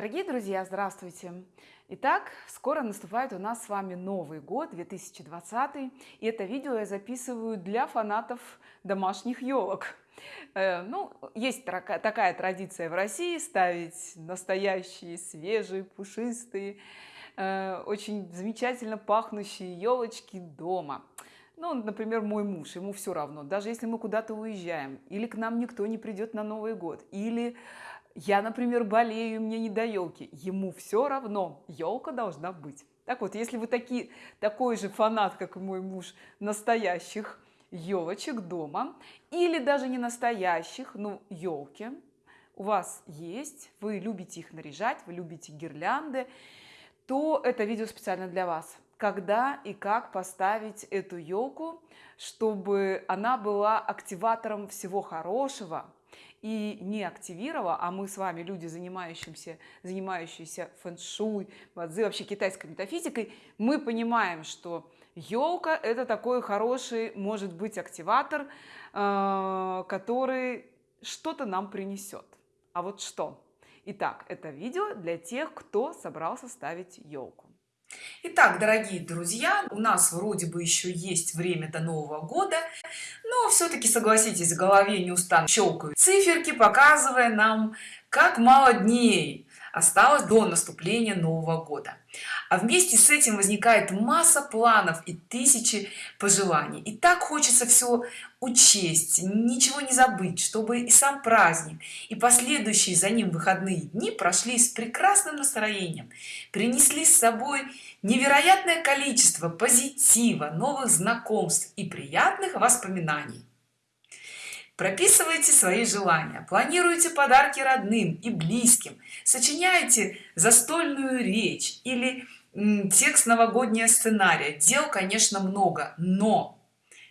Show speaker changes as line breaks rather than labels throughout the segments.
Дорогие друзья, здравствуйте! Итак, скоро наступает у нас с вами Новый год 2020, и это видео я записываю для фанатов домашних елок. Э, ну, есть такая традиция в России ставить настоящие, свежие, пушистые, э, очень замечательно пахнущие елочки дома. Ну, например, мой муж, ему все равно, даже если мы куда-то уезжаем, или к нам никто не придет на Новый год, или я например болею мне не до елки ему все равно. Елка должна быть. Так вот если вы такие такой же фанат как и мой муж настоящих елочек дома или даже не настоящих ну елки у вас есть вы любите их наряжать вы любите гирлянды то это видео специально для вас. Когда и как поставить эту елку чтобы она была активатором всего хорошего и не активировала а мы с вами люди занимающимся занимающиеся фэн-шуй вообще китайской метафизикой мы понимаем что елка это такой хороший может быть активатор э, который что-то нам принесет а вот что? Итак, это видео для тех кто собрался ставить елку
Итак, дорогие друзья, у нас вроде бы еще есть время до Нового года, но все-таки согласитесь, в голове не устану щелкают циферки, показывая нам, как мало дней осталось до наступления нового года. А вместе с этим возникает масса планов и тысячи пожеланий. И так хочется все учесть ничего не забыть чтобы и сам праздник и последующие за ним выходные дни прошли с прекрасным настроением принесли с собой невероятное количество позитива новых знакомств и приятных воспоминаний прописывайте свои желания планируйте подарки родным и близким сочиняйте застольную речь или текст новогоднего сценария. Дел конечно много но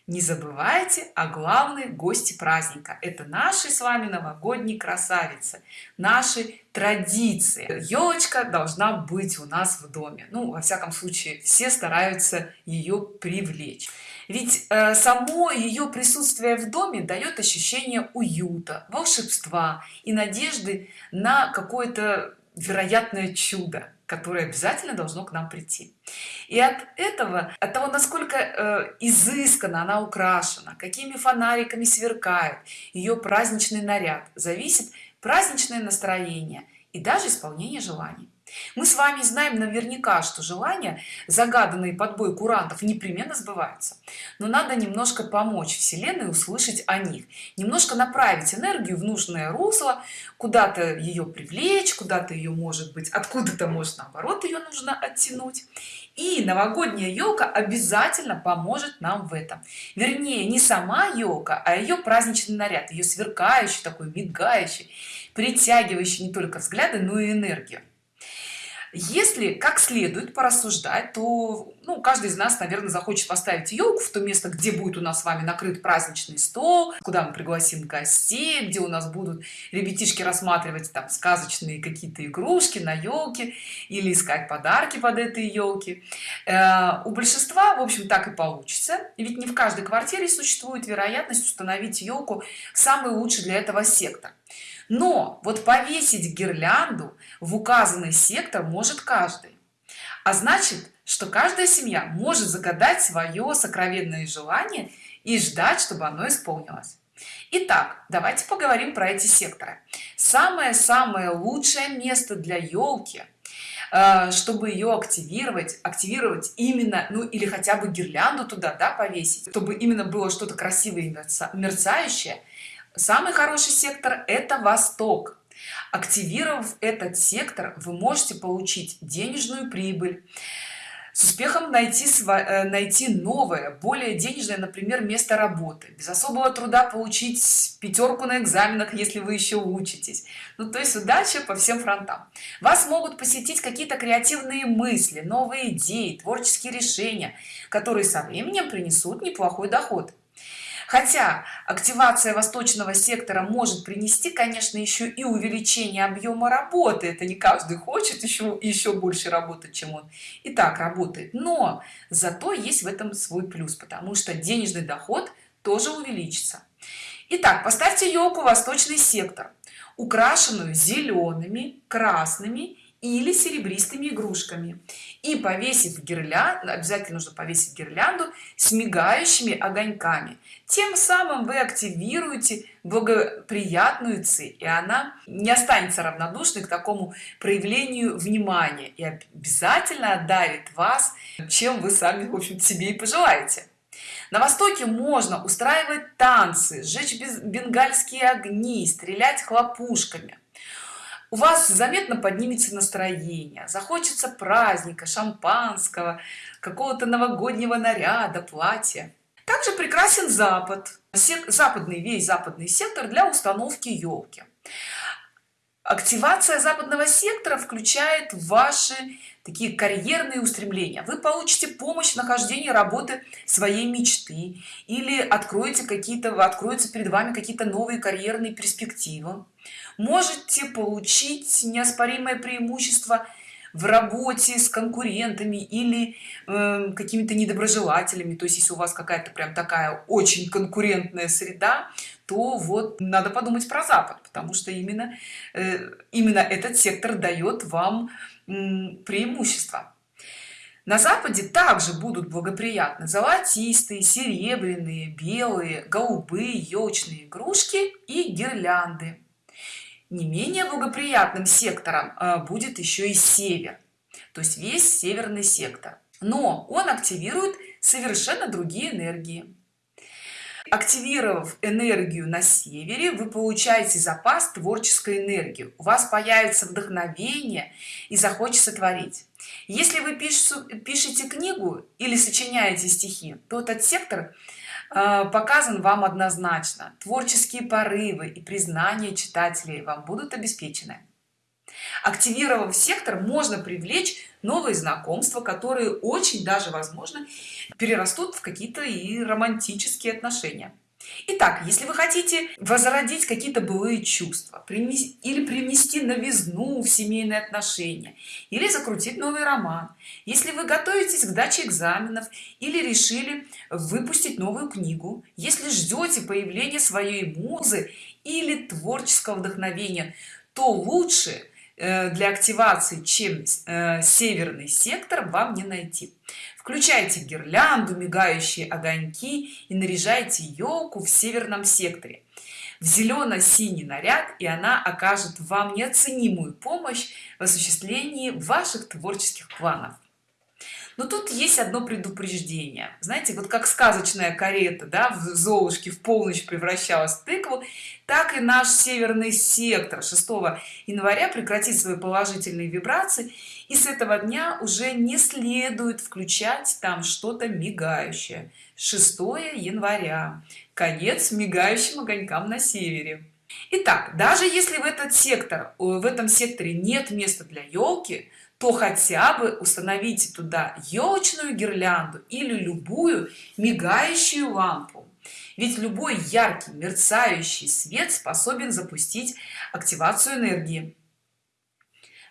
не забывайте о главной гости праздника. Это наши с вами новогодние красавицы наши традиции. Елочка должна быть у нас в доме. Ну во всяком случае все стараются ее привлечь ведь э, само ее присутствие в доме дает ощущение уюта волшебства и надежды на какое-то вероятное чудо которое обязательно должно к нам прийти. И от этого от того насколько э, изысканно она украшена какими фонариками сверкает ее праздничный наряд зависит праздничное настроение и даже исполнение желаний мы с вами знаем наверняка что желания загаданные под бой курантов непременно сбываются. Но надо немножко помочь вселенной услышать о них. Немножко направить энергию в нужное русло куда-то ее привлечь куда-то ее может быть откуда-то может наоборот ее нужно оттянуть. И новогодняя елка обязательно поможет нам в этом. Вернее не сама елка а ее праздничный наряд ее сверкающий такой мигающий притягивающий не только взгляды но и энергию если как следует порассуждать то ну, каждый из нас наверное захочет поставить елку в то место где будет у нас с вами накрыт праздничный стол куда мы пригласим гостей где у нас будут ребятишки рассматривать там сказочные какие-то игрушки на елке или искать подарки под этой елки. Э, у большинства в общем так и получится. Ведь не в каждой квартире существует вероятность установить елку самый лучший для этого сектор но вот повесить гирлянду в указанный сектор может каждый а значит что каждая семья может загадать свое сокровенное желание и ждать чтобы оно исполнилось Итак, давайте поговорим про эти секторы. Самое-самое лучшее место для елки, э, чтобы ее активировать, активировать именно, ну или хотя бы гирлянду туда, да, повесить, чтобы именно было что-то красивое и мерцающее, самый хороший сектор это восток. Активировав этот сектор вы можете получить денежную прибыль с успехом найти э, найти новое более денежное например место работы. Без особого труда получить пятерку на экзаменах если вы еще учитесь. Ну то есть удача по всем фронтам. Вас могут посетить какие-то креативные мысли новые идеи творческие решения которые со временем принесут неплохой доход хотя активация восточного сектора может принести конечно еще и увеличение объема работы. Это не каждый хочет еще еще больше работать чем он и так работает. Но зато есть в этом свой плюс потому что денежный доход тоже увеличится. Итак, поставьте елку восточный сектор украшенную зелеными красными или серебристыми игрушками. И повесив гирлянду обязательно нужно повесить гирлянду с мигающими огоньками. Тем самым вы активируете благоприятную ци и она не останется равнодушной к такому проявлению внимания и обязательно одарит вас чем вы сами в общем себе и пожелаете. На востоке можно устраивать танцы сжечь бенгальские огни стрелять хлопушками у вас заметно поднимется настроение захочется праздника шампанского какого-то новогоднего наряда платья. Также прекрасен запад западный весь западный сектор для установки елки. Активация западного сектора включает ваши такие карьерные устремления. Вы получите помощь в нахождении работы своей мечты или откроете какие-то откроются перед вами какие-то новые карьерные перспективы. Можете получить неоспоримое преимущество в работе с конкурентами или э, какими-то недоброжелателями. То есть если у вас какая-то прям такая очень конкурентная среда то вот надо подумать про запад потому что именно э, именно этот сектор дает вам преимущество на западе также будут благоприятны золотистые серебряные белые голубые елочные игрушки и гирлянды. Не менее благоприятным сектором э, будет еще и север то есть весь северный сектор. Но он активирует совершенно другие энергии активировав энергию на севере вы получаете запас творческой энергии. У вас появится вдохновение и захочется творить. Если вы пишете книгу или сочиняете стихи то этот сектор Э, показан вам однозначно. Творческие порывы и признание читателей вам будут обеспечены активировав сектор можно привлечь новые знакомства которые очень даже возможно перерастут в какие-то и романтические отношения. Итак, если вы хотите возродить какие-то былые чувства или привнести новизну в семейные отношения или закрутить новый роман если вы готовитесь к даче экзаменов или решили выпустить новую книгу если ждете появления своей музы или творческого вдохновения то лучше для активации чем э, северный сектор вам не найти. Включайте гирлянду мигающие огоньки и наряжайте елку в северном секторе. В зелено-синий наряд и она окажет вам неоценимую помощь в осуществлении ваших творческих планов но тут есть одно предупреждение. Знаете вот как сказочная карета да, в золушке в полночь превращалась в тыкву так и наш северный сектор. 6 января прекратит свои положительные вибрации и с этого дня уже не следует включать там что-то мигающее. 6 января. Конец мигающим огонькам на севере. Итак, даже если в этот сектор в этом секторе нет места для елки то хотя бы установите туда елочную гирлянду или любую мигающую лампу. Ведь любой яркий мерцающий свет способен запустить активацию энергии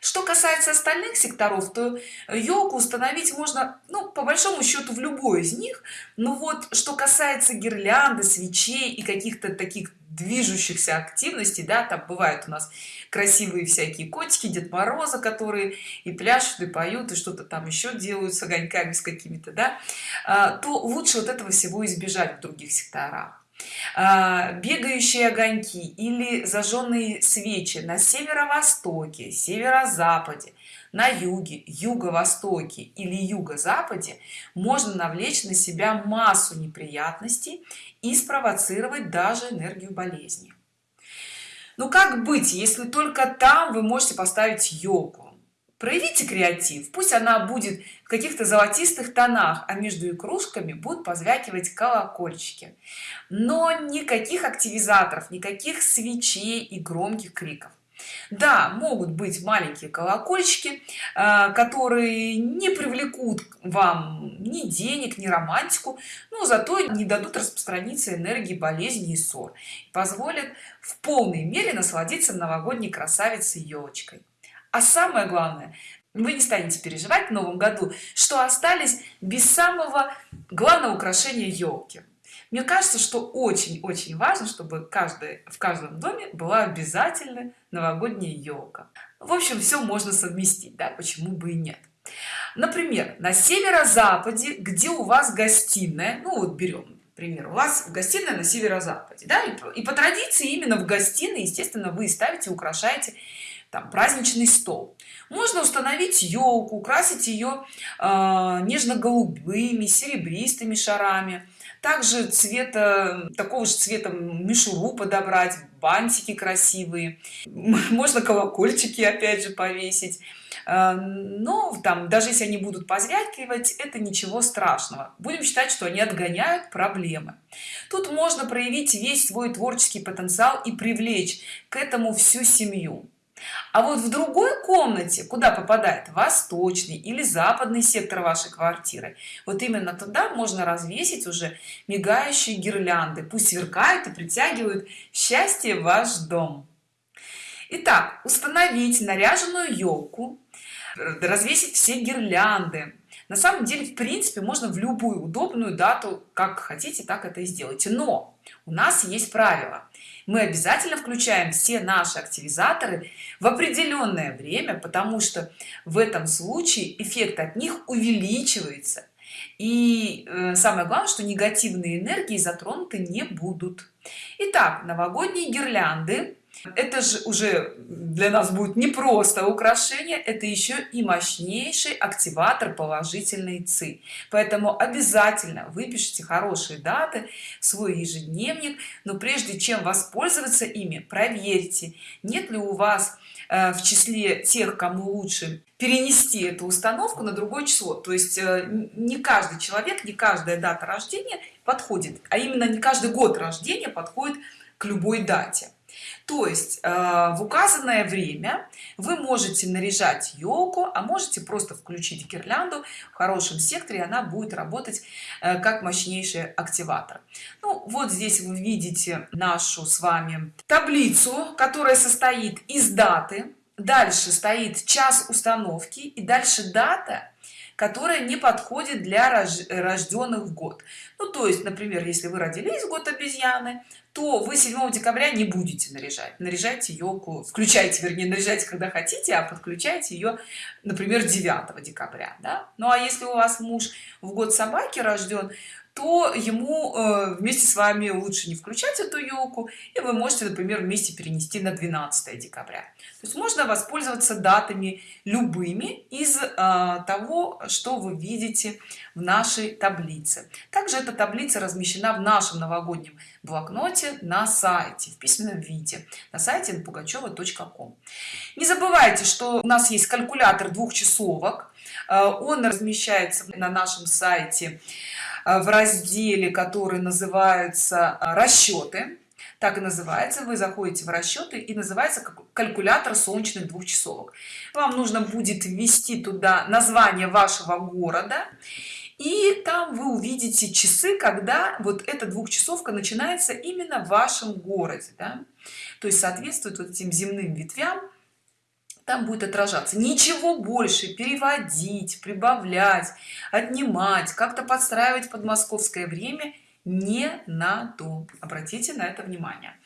что касается остальных секторов то елку установить можно ну по большому счету в любой из них. Но вот что касается гирлянды свечей и каких-то таких движущихся активностей да там бывают у нас красивые всякие котики дед мороза которые и пляшут и поют и что-то там еще делают с огоньками с какими-то да а, то лучше вот этого всего избежать в других секторах бегающие огоньки или зажженные свечи на северо-востоке северо-западе на юге юго-востоке или юго-западе можно навлечь на себя массу неприятностей и спровоцировать даже энергию болезни. Ну как быть если только там вы можете поставить елку проявите креатив пусть она будет в каких-то золотистых тонах а между игрушками будут позвякивать колокольчики. Но никаких активизаторов никаких свечей и громких криков. Да могут быть маленькие колокольчики э, которые не привлекут вам ни денег ни романтику но зато не дадут распространиться энергии болезни и ссор. Позволят в полной мере насладиться новогодней красавицей елочкой а самое главное вы не станете переживать в новом году что остались без самого главного украшения елки. Мне кажется что очень-очень важно чтобы каждый в каждом доме была обязательно новогодняя елка. В общем все можно совместить да почему бы и нет. Например на северо-западе где у вас гостиная ну вот берем пример у вас в гостиной на северо-западе да и, и по традиции именно в гостиной естественно вы ставите украшаете там праздничный стол. Можно установить елку украсить ее э, нежно-голубыми серебристыми шарами. Также цвета такого же цвета мишуру подобрать бантики красивые. Можно колокольчики опять же повесить. Э, но там даже если они будут позвякивать это ничего страшного. Будем считать что они отгоняют проблемы. Тут можно проявить весь свой творческий потенциал и привлечь к этому всю семью а вот в другой комнате куда попадает восточный или западный сектор вашей квартиры вот именно туда можно развесить уже мигающие гирлянды. Пусть сверкают и притягивают счастье в ваш дом. Итак, установить наряженную елку развесить все гирлянды. На самом деле в принципе можно в любую удобную дату как хотите так это и сделайте. Но у нас есть правило мы обязательно включаем все наши активизаторы в определенное время потому что в этом случае эффект от них увеличивается. И э, самое главное что негативные энергии затронуты не будут. Итак, новогодние гирлянды это же уже для нас будет не просто украшение это еще и мощнейший активатор положительной ци. Поэтому обязательно выпишите хорошие даты в свой ежедневник но прежде чем воспользоваться ими проверьте нет ли у вас э, в числе тех кому лучше перенести эту установку на другое число. То есть э, не каждый человек не каждая дата рождения подходит а именно не каждый год рождения подходит к любой дате то есть э, в указанное время вы можете наряжать елку а можете просто включить гирлянду в хорошем секторе она будет работать э, как мощнейший активатор. Ну вот здесь вы видите нашу с вами таблицу которая состоит из даты. Дальше стоит час установки и дальше дата которая не подходит для рожденных в год ну то есть например если вы родились в год обезьяны то вы 7 декабря не будете наряжать наряжайте елку включайте вернее наряжайте когда хотите а подключайте ее например 9 декабря да? ну а если у вас муж в год собаки рожден то ему э, вместе с вами лучше не включать эту елку и вы можете например вместе перенести на 12 декабря. То есть можно воспользоваться датами любыми из э, того что вы видите в нашей таблице. Также эта таблица размещена в нашем новогоднем блокноте на сайте в письменном виде на сайте пугачева.ком не забывайте что у нас есть калькулятор двухчасовок. Э, он размещается на нашем сайте в разделе который называется э, расчеты так и называется. Вы заходите в расчеты и называется калькулятор солнечных двухчасовок. Вам нужно будет ввести туда название вашего города и там вы увидите часы когда вот эта двухчасовка начинается именно в вашем городе да? то есть соответствует вот этим земным ветвям там будет отражаться. Ничего больше. Переводить прибавлять отнимать как-то подстраивать под московское время не надо обратите на это внимание.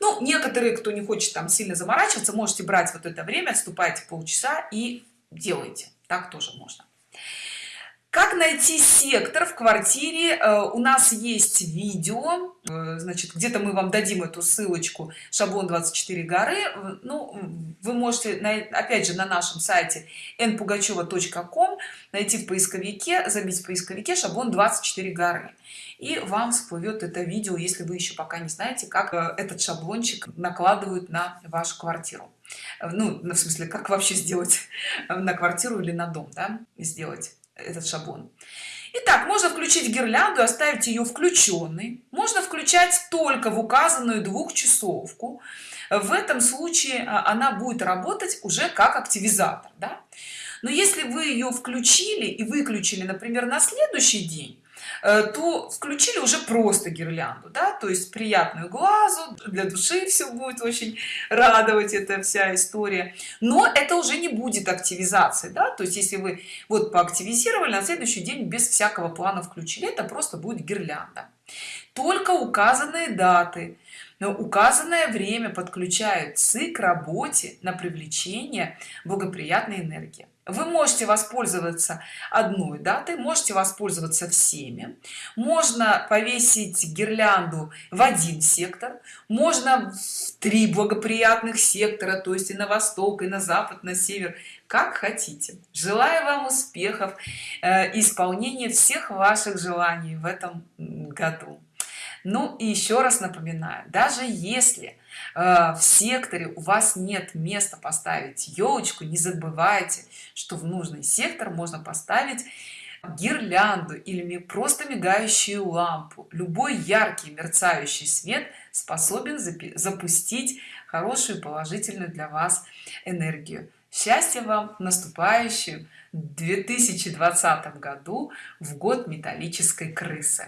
Ну некоторые кто не хочет там сильно заморачиваться можете брать вот это время отступайте полчаса и делайте. Так тоже можно как найти сектор в квартире? Э, у нас есть видео э, значит где-то мы вам дадим эту ссылочку шаблон 24 горы ну вы можете опять же на нашем сайте npugacheva.com найти в поисковике забить в поисковике шаблон 24 горы и вам всплывет это видео если вы еще пока не знаете как э, этот шаблончик накладывают на вашу квартиру. Ну в смысле как вообще сделать на квартиру или на дом да, сделать этот шаблон. Итак, можно включить гирлянду оставить ее включенной можно включать только в указанную двухчасовку. В этом случае а, она будет работать уже как активизатор да? но если вы ее включили и выключили например на следующий день то включили уже просто гирлянду да то есть приятную глазу для души все будет очень радовать эта вся история. Но это уже не будет активизации да то есть если вы вот поактивизировали на следующий день без всякого плана включили это просто будет гирлянда. Только указанные даты но указанное время подключают ЦИ к работе на привлечение благоприятной энергии вы можете воспользоваться одной датой можете воспользоваться всеми. Можно повесить гирлянду в один сектор можно в три благоприятных сектора то есть и на восток и на запад на север как хотите. Желаю вам успехов э, исполнения всех ваших желаний в этом году ну и еще раз напоминаю даже если э, в секторе у вас нет места поставить елочку не забывайте что в нужный сектор можно поставить гирлянду или просто мигающую лампу. Любой яркий мерцающий свет способен запустить хорошую положительную для вас энергию. Счастья вам в наступающем 2020 году в год металлической крысы